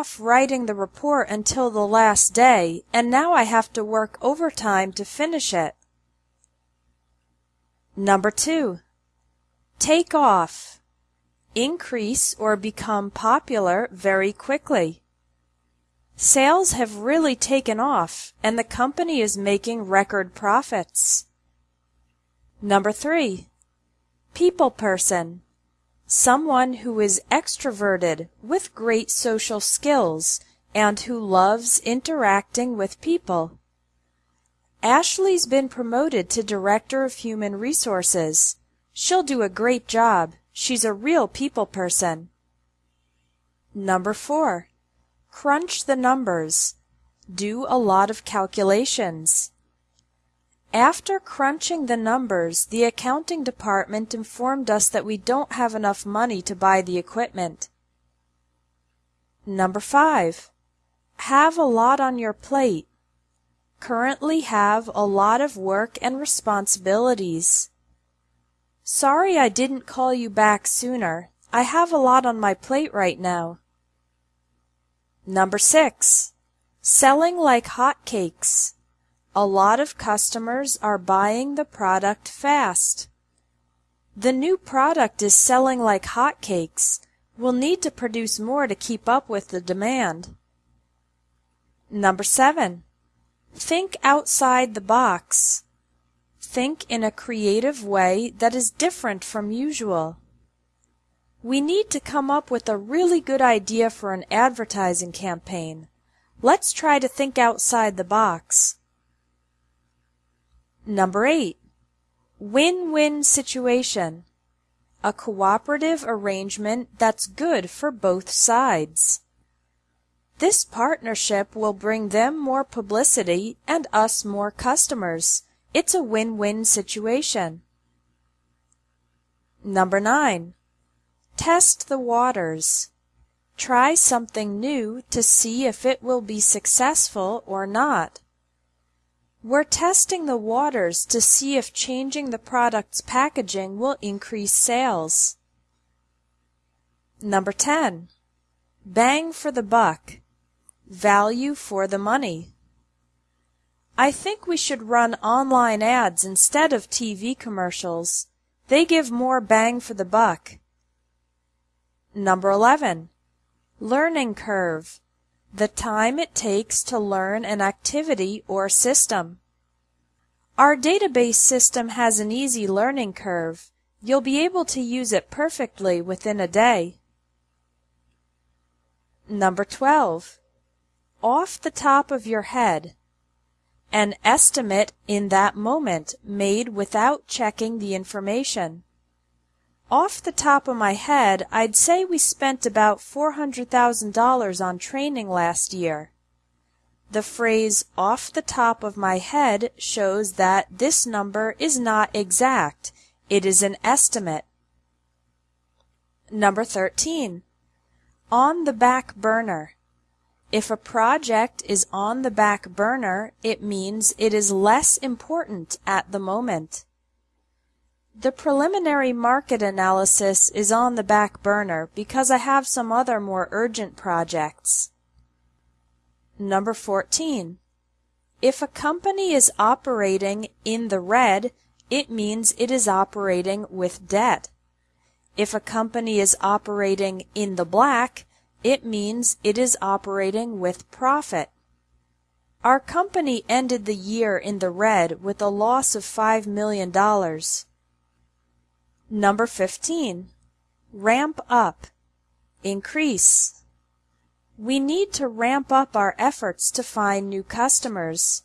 off writing the report until the last day, and now I have to work overtime to finish it. Number two, take off. Increase or become popular very quickly. Sales have really taken off and the company is making record profits. Number three, people person. Someone who is extroverted with great social skills and who loves interacting with people. Ashley's been promoted to Director of Human Resources. She'll do a great job. She's a real people person. Number four, Crunch the numbers. Do a lot of calculations. After crunching the numbers, the accounting department informed us that we don't have enough money to buy the equipment. Number 5. Have a lot on your plate. Currently have a lot of work and responsibilities. Sorry I didn't call you back sooner. I have a lot on my plate right now. Number 6. Selling like hotcakes. A lot of customers are buying the product fast. The new product is selling like hotcakes. We'll need to produce more to keep up with the demand. Number 7. Think outside the box. Think in a creative way that is different from usual. We need to come up with a really good idea for an advertising campaign. Let's try to think outside the box. Number 8. Win-win situation. A cooperative arrangement that's good for both sides. This partnership will bring them more publicity and us more customers. It's a win-win situation. Number 9. Test the waters. Try something new to see if it will be successful or not. We're testing the waters to see if changing the product's packaging will increase sales. Number 10. Bang for the buck. Value for the money. I think we should run online ads instead of TV commercials. They give more bang for the buck. Number 11. Learning curve. The time it takes to learn an activity or system. Our database system has an easy learning curve. You'll be able to use it perfectly within a day. Number 12. Off the top of your head. An estimate in that moment made without checking the information. Off the top of my head, I'd say we spent about $400,000 on training last year. The phrase off the top of my head shows that this number is not exact. It is an estimate. Number 13. On the back burner. If a project is on the back burner, it means it is less important at the moment. The preliminary market analysis is on the back burner because I have some other more urgent projects. Number 14. If a company is operating in the red, it means it is operating with debt. If a company is operating in the black, it means it is operating with profit. Our company ended the year in the red with a loss of $5 million. Number 15. Ramp up. Increase. We need to ramp up our efforts to find new customers.